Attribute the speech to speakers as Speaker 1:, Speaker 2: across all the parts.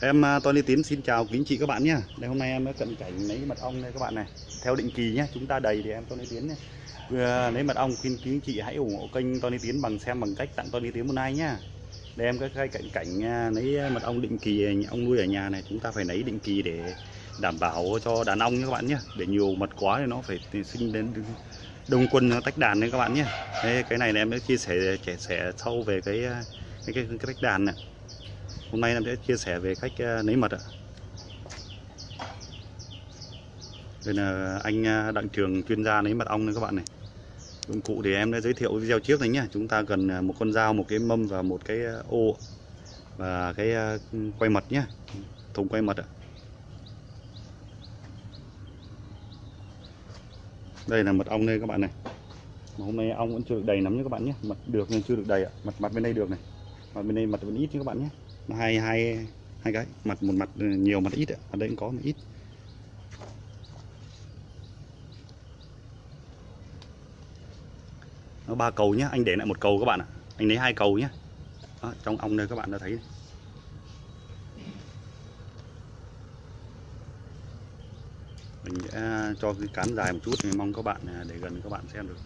Speaker 1: Em à, Tony Tiến xin chào quý chị các bạn nhé. Đây hôm nay em đã cận cảnh lấy mật ong đây các bạn này. Theo định kỳ nhé, chúng ta đầy thì em Tony Tiến nhé. Vừa lấy mật ong khuyên quý chị hãy ủng hộ kênh Tony Tiến bằng xem bằng cách tặng Tony Tiến một like nhá. Đây em cái cận cảnh à, lấy mật ong định kỳ ong nuôi ở nhà này, chúng ta phải lấy định kỳ để đảm bảo cho đàn ong nhé các bạn nhé. Để nhiều mật quá thì nó phải sinh đến đông quân nó tách đàn đấy các bạn nhé. Đây, cái này là em đã chia sẻ chia sẻ sâu về cái à, cái, cái, cái tách đàn này hôm nay em sẽ chia sẻ về cách ờ, lấy mật ạ. Đây là ờ, anh ờ, đặng trường chuyên gia lấy mật ong này các bạn này. Dụng cụ thì em đã giới thiệu video trước này nhé chúng ta cần một con dao, một cái mâm và một cái ô và cái quay mật nhé thùng quay mật ạ. Đây là mật ong đây các bạn này. Mà hôm nay ong vẫn chưa được đầy lắm nhé các bạn nhé mật được nhưng chưa được đầy ạ. Mặt mặt bên đây được này. Mặt bên đây mật vẫn ít nhé các bạn nhé hai hai hai cái. Mặt một mặt nhiều mặt ít ở đây cũng có một ít. Nó ba cầu nhé anh để lại một cầu các bạn ạ. Anh lấy hai cầu nhé Đó, trong ong đây các bạn đã thấy. Mình sẽ cho cái cán dài một chút. Thì mong các bạn à, để gần các bạn xem được.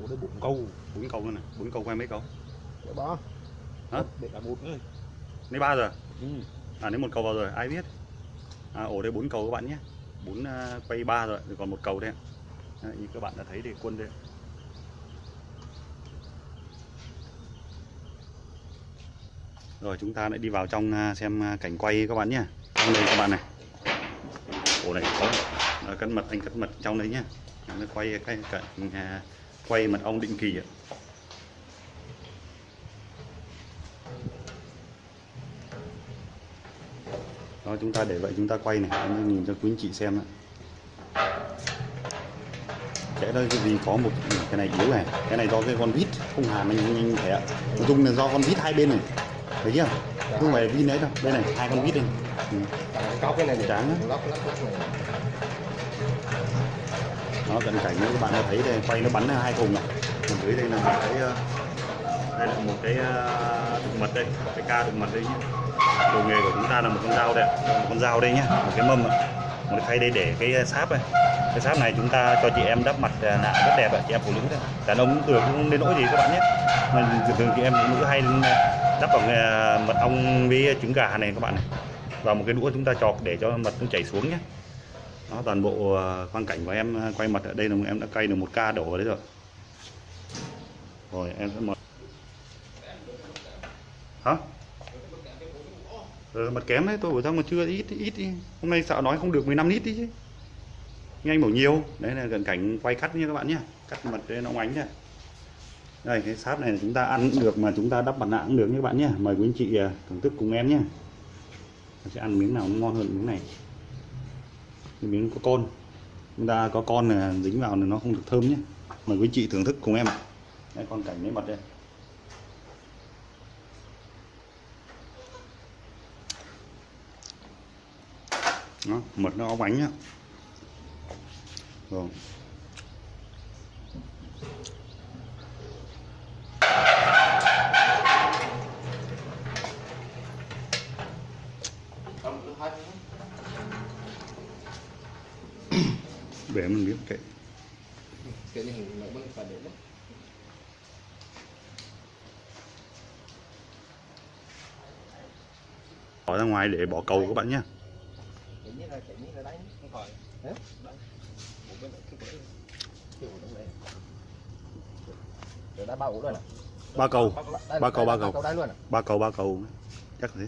Speaker 2: Ủa đấy bốn câu.
Speaker 1: Bốn câu nữa này. Bốn câu quay mấy câu
Speaker 2: Để ba
Speaker 1: hả?
Speaker 2: Để cả một nữa
Speaker 1: lấy ba giờ
Speaker 2: ừ.
Speaker 1: à lấy một cầu vào rồi ai biết? À, ổ đây bốn cầu các bạn nhé. Bốn uh, quay ba rồi còn một cầu đây à, như các bạn đã thấy thì quân đây rồi chúng ta lại đi vào trong uh, xem cảnh quay các bạn nhé. Trong đây các bạn này. Ổ này có cắt mật anh cắt mật trong đấy nhé. Nó quay cái cảnh uh, quay mật ong định kỳ ạ đó chúng ta để vậy chúng ta quay này em nhìn cho quý anh chị xem ạ. Sẽ đây cái gì có một cái này yếu này cái này do cái con vít không hàn anh anh thể ạ. Nói chung là do con vít hai bên này thấy chưa? Không phải vít đấy đâu đây này hai con vít đây. Ừ.
Speaker 2: có cái này
Speaker 1: trắng
Speaker 2: này
Speaker 1: nó cận cảnh như các bạn đã thấy đây quay nó bắn hai thùng này còn dưới đây là một cái ờ, đây là một cái ờ, thực mật đây cái ca thực mật đây nhé đồ nghề của chúng ta là một con dao đây một con dao đây nhé một cái mâm ạ. một cái khay đây để cái sáp này. Cái sáp này chúng ta cho chị em đắp mặt à, nạ rất đẹp ạ. Chị em phụ nữ đấy đàn ông cũng được không đến nỗi gì các bạn nhé. Mình thường thường chị em phụ nữ hay à, đắp bằng à, mật ong với trứng gà này các bạn này. Và một cái đũa chúng ta chọc để cho mật nó chảy xuống nhé. Đó, toàn bộ quang cảnh của em quay mặt ở đây là em đã cay được một ca đổ vào đấy rồi. Rồi, em sẽ mở. Hả? Ờ, ừ, mật kém đấy tôi bảo sao mà chưa ít ít đi. Hôm nay sợ nói không được 15 lít đi chứ. Nhưng anh bảo nhiều. Đấy là gần cảnh quay cắt nha các bạn nhé. Cắt mật để nó ánh nhá đây cái sáp này là chúng ta ăn cũng được mà chúng ta đắp mặt nạ cũng được nhé các bạn nhé. Mời quý anh chị à, thưởng thức cùng em nhé. Mình sẽ ăn miếng nào cũng ngon hơn miếng này. Cái miếng có con. Chúng ta có con là dính vào là nó không được thơm nhé. Mời quý anh chị thưởng thức cùng em đây con cảnh lấy mật đây. Nó mật nó óng ánh nhá. Rồi để mình biết kệ
Speaker 2: cái này nó bưng phải để đấy
Speaker 1: bỏ ra ngoài để bỏ cầu các bạn nhé
Speaker 2: Đấy, không khỏi. Đấy. Một bên cái cái đấy. Rồi đã ba ổ rồi này.
Speaker 1: ba cầu Ba cầu, ba cầu.
Speaker 2: cầu đây luôn à?
Speaker 1: ba cầu ba cầu chắc thế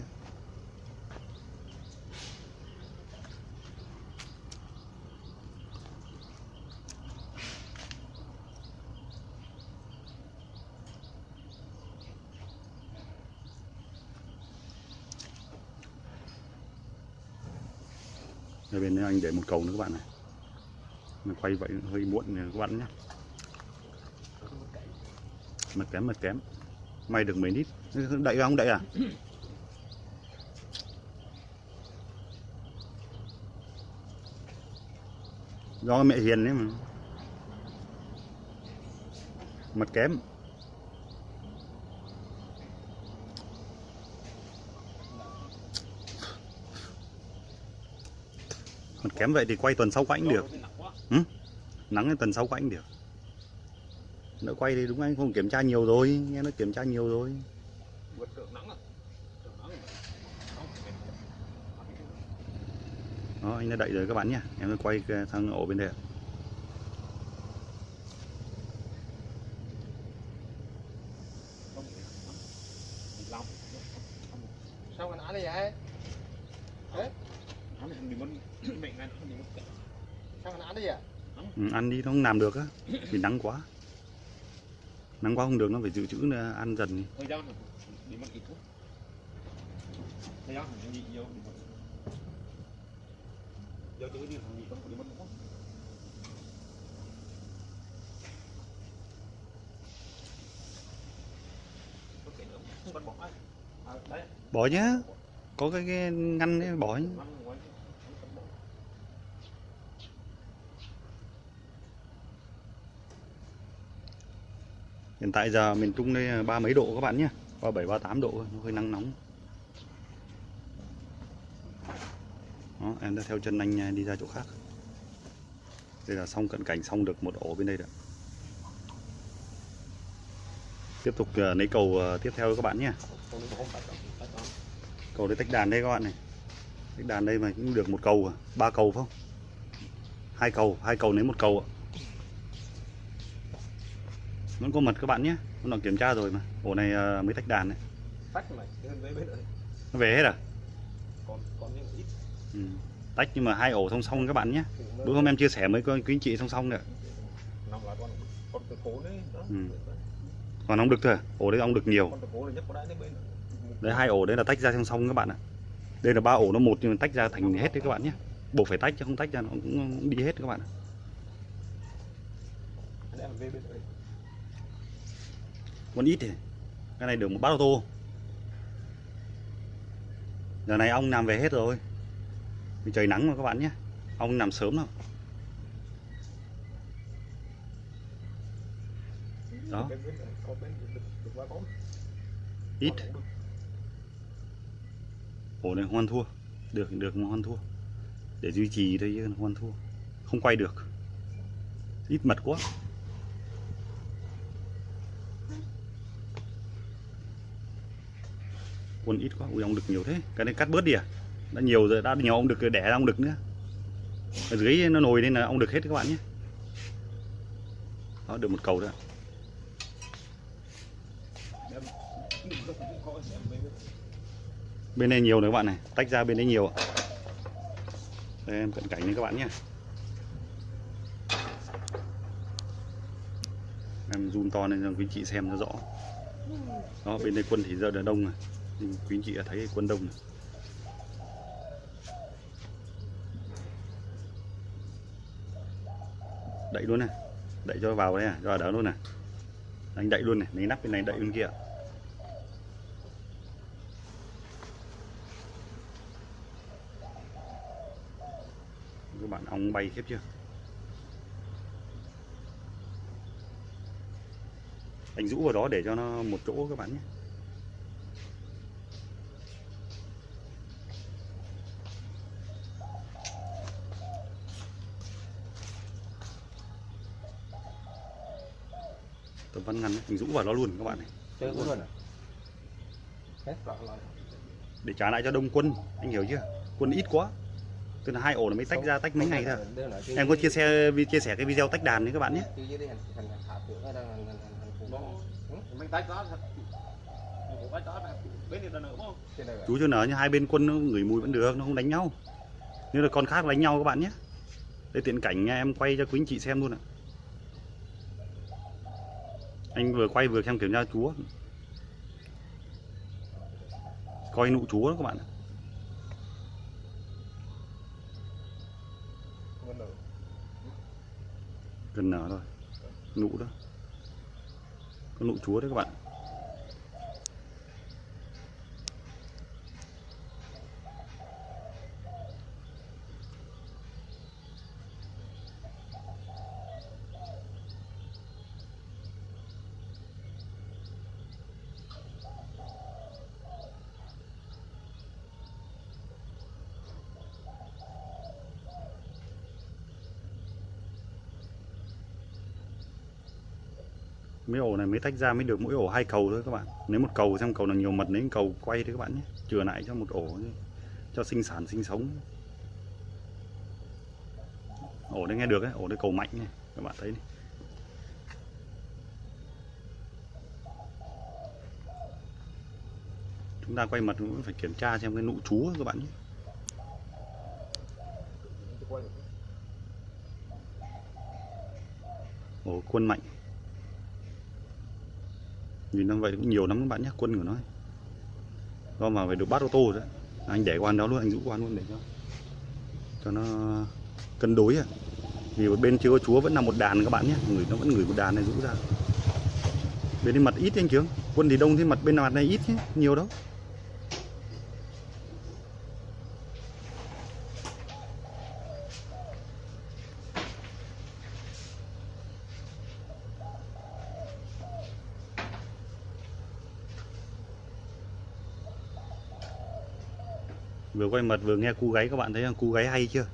Speaker 1: Đây bên đây anh để một cầu nữa các bạn này. Mình quay vậy, hơi muộn các bạn nhé. Mặt kém mặt kém. May được mấy nít. Đậy không đậy à? Do mẹ hiền đấy mà. Mặt kém. Còn kém vậy thì quay tuần sau quay được.
Speaker 2: Ừ?
Speaker 1: nắng tuần sau quay được. Nó quay thì đúng anh, không kiểm tra nhiều rồi. Nghe nó kiểm tra nhiều rồi. Đó, anh đã đậy rồi các bạn nhé. Em quay sang ổ bên đây
Speaker 2: Sao anh ăn đây vậy? Ăn thì mình muốn mẹ ăn thì mình cỡ. Sao anh ăn đi vậy?
Speaker 1: Ừ, ăn đi nó không làm được á vì nắng quá nắng quá không được nó phải dự trữ ăn dần
Speaker 2: bỏ
Speaker 1: nhá có cái, cái ngăn đấy bỏ nhá.
Speaker 2: Năm ngoái không bắt bỏ
Speaker 1: hiện tại giờ miền Trung đây ba mấy độ các bạn nhé. Ba bảy ba tám độ nó hơi nắng nóng. Đó, em đã theo chân anh à, đi ra chỗ khác. Đây là xong cận cảnh xong được một ổ bên đây rồi tiếp tục à, lấy cầu à, tiếp theo các bạn nhé. Cầu đấy tách đàn đây các bạn này. Tách đàn đây mà cũng được một cầu à ba cầu phải không? Hai cầu hai cầu lấy một cầu ạ vẫn có mật các bạn nhé hôm nào kiểm tra rồi mà ổ này ờ, mới tách đàn này
Speaker 2: Tách bên này.
Speaker 1: nó về hết à
Speaker 2: Còn còn ít.
Speaker 1: ừ. tách nhưng mà hai ổ song song các bạn nhé
Speaker 2: nó-
Speaker 1: bữa hôm em chia sẻ với quý anh chị song song nữa
Speaker 2: đấy.
Speaker 1: Ừ. còn ong đực thôi à? ổ đấy ong đực nhiều
Speaker 2: có
Speaker 1: đấy hai ổ đấy là tách ra song song các bạn ạ đây là ba ổ nó một nhưng mà tách ra thành hết đấy các bạn nhé buộc phải tách chứ không tách ra nó cũng cũng đi hết các bạn ạ
Speaker 2: con
Speaker 1: còn ít thì cái này được một bát ô tô. Giờ này ong nằm về hết rồi. Vì trời nắng mà các bạn nhé. Ong nằm sớm đâu đó. Ít. Ổ này hoan thua. Được được mà hoan thua. Để duy trì thôi chứ, hoan thua. Không quay được. Ít mật quá. Quân ít quá, ui ong đực nhiều thế. Cái này cắt bớt đi à? Đã nhiều rồi, đã nhiều ong đực đẻ ra ong đực nữa. Ở dưới nó nồi nên là ong đực hết các bạn nhé. Đó, được một cầu đó
Speaker 2: bên
Speaker 1: này nhiều này các bạn này, tách ra bên đấy nhiều ạ. Đây, em cận cảnh đấy các bạn nhé. Em zoom to lên cho quý chị xem nó rõ. Đó, bên đây quân thì giờ đã đông rồi nhưng quý anh chị đã thấy quân đông rồi đậy luôn này, đậy cho vào đây à cho vào đó luôn này. Anh đậy luôn này, lấy nắp bên này, đậy bên kia. Các bạn ong bay khiếp chưa? Anh rũ vào đó để cho nó một chỗ các bạn nhé. Tấm ván ngăn ấy, anh rũ vào đó luôn các bạn này.
Speaker 2: Chơi cũng luôn à? Lại
Speaker 1: để trả lại cho đông quân anh hiểu chưa? Quân ít quá. Tức là hai ổ nó mới tách ra tách mấy ngày thôi. em có chia sẻ chia sẻ cái video tách đàn đấy các bạn nhé.
Speaker 2: Mình
Speaker 1: chú cho nở như hai bên quân nó ngửi mùi vẫn được nó không đánh nhau. Nếu là con khác đánh nhau các bạn nhé. Đây tiện cảnh em quay cho quý anh chị xem luôn ạ anh vừa quay vừa xem kiểm tra chúa. Coi nụ chúa đó các bạn gần nở rồi nụ đó. Có nụ chúa đấy các bạn mấy ổ này mới tách ra mới được mỗi ổ hai cầu thôi các bạn. Nếu một cầu xem cầu nào nhiều mật lấy cầu quay thôi các bạn nhé. Chừa lại cho một ổ cho sinh sản, sinh sống. Ổ đây nghe được đấy ổ đây cầu mạnh này, các bạn thấy này. Chúng ta quay mật cũng phải kiểm tra xem cái nụ chú các bạn nhé. Ổ quân mạnh nhìn nó vậy cũng nhiều lắm, các bạn nhé, quân của nó do mà phải được bắt ô tô đấy. Anh để quan đó luôn, anh giữ quan luôn để cho cho nó cân đối à vì bên chưa có chúa, vẫn là một đàn các bạn nhé. Người nó vẫn gửi một đàn này rũ ra. Bên đây mặt ít anh chứ quân thì đông thế, mặt bên mặt này ít chứ nhiều đâu vừa quay mật vừa nghe cu gáy các bạn thấy không? Cu gáy hay chưa?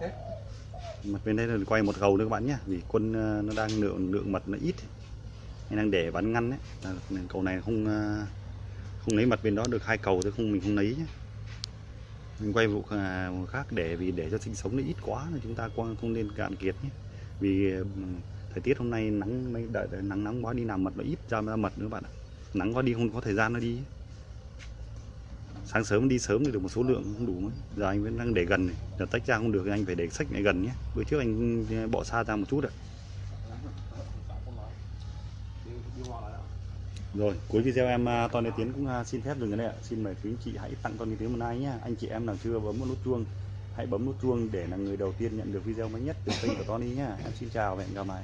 Speaker 2: À?
Speaker 1: Mặt bên đây là quay một gầu nữa các bạn nhé vì quân ờ, nó đang lượng lượng mật nó ít anh đang để bắn ngăn đấy. Là cầu này không ờ, không lấy mặt bên đó được hai cầu thôi không mình không lấy nhé. Mình quay vụ à, vụ khác để vì để cho sinh sống nó ít quá là chúng ta không nên cạn kiệt nhé. Vì ờ, thời tiết hôm nay nắng mấy đợi, nắng nắng quá đi làm mật nó ít ra ra mật nữa bạn ạ nắng quá đi không, có thời gian nó đi. Sáng sớm đi sớm thì được một số lượng, không đủ mấy. Giờ anh vẫn đang để gần này. Giờ tách ra không được thì anh phải để sách lại gần nhé. Bữa trước anh ừ, bỏ xa ra một chút ạ. Rồi, cuối video em à, toàn Tony Tiến cũng à, xin phép dừng ở đây ạ. Xin mời quý anh chị hãy tặng Tony Tiến một like nhé. Anh chị em nào chưa bấm một nút chuông, hãy bấm nút chuông để là người đầu tiên nhận được video mới nhất từ kênh của Tony nhé. Em xin chào và hẹn gặp lại.